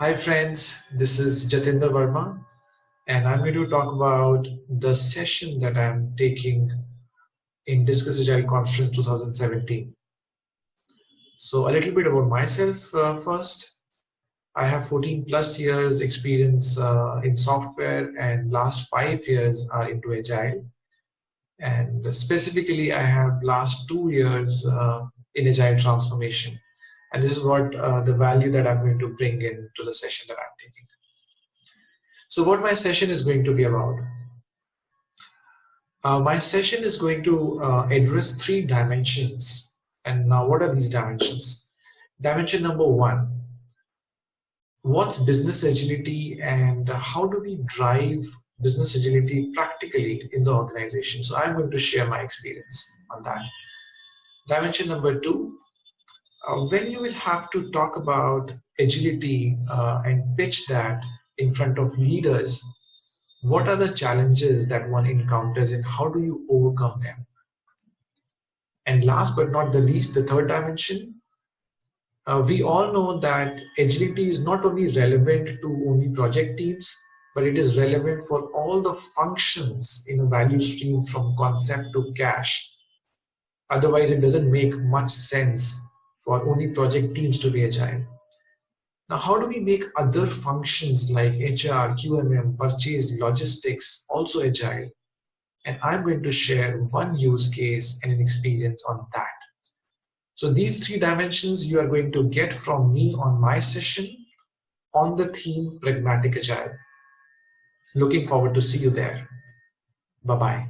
Hi friends, this is Jatinder Verma and I'm going to talk about the session that I'm taking in Discuss Agile Conference 2017. So a little bit about myself uh, first. I have 14 plus years experience uh, in software and last five years are into Agile. And specifically, I have last two years uh, in Agile transformation. And this is what uh, the value that I'm going to bring into the session that I'm taking. So what my session is going to be about. Uh, my session is going to uh, address three dimensions. And now what are these dimensions? Dimension number one, what's business agility and how do we drive business agility practically in the organization? So I'm going to share my experience on that. Dimension number two, when you will have to talk about agility uh, and pitch that in front of leaders, what are the challenges that one encounters and how do you overcome them? And last but not the least, the third dimension, uh, we all know that agility is not only relevant to only project teams, but it is relevant for all the functions in a value stream from concept to cash. Otherwise, it doesn't make much sense for only project teams to be agile. Now, how do we make other functions like HR, QMM, purchase, logistics also agile? And I'm going to share one use case and an experience on that. So these three dimensions you are going to get from me on my session on the theme Pragmatic Agile. Looking forward to see you there. Bye-bye.